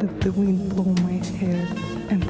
Let the wind blow my hair and